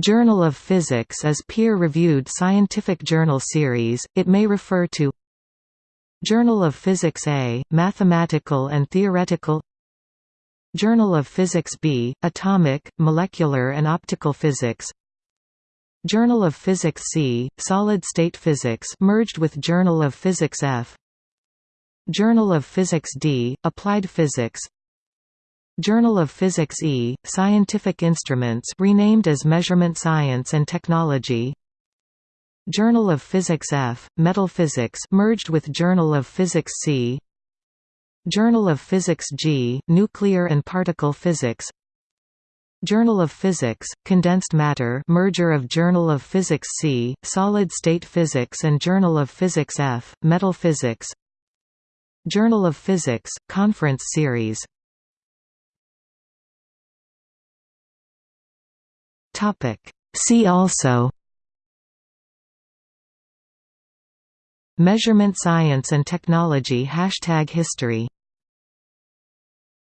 Journal of Physics is peer-reviewed scientific journal series, it may refer to Journal of Physics A, Mathematical and Theoretical Journal of Physics B, Atomic, Molecular and Optical Physics Journal of Physics C, Solid-State Physics merged with Journal of Physics F. Journal of Physics D, Applied Physics Journal of Physics E, Scientific Instruments renamed as Measurement Science and Technology. Journal of Physics F, Metal Physics merged with Journal of Physics C. Journal of Physics G, Nuclear and Particle Physics. Journal of Physics, Condensed Matter merger of Journal of Physics C, Solid-State Physics and Journal of Physics F, Metal Physics. Journal of Physics, Conference Series See also Measurement science and technology Hashtag history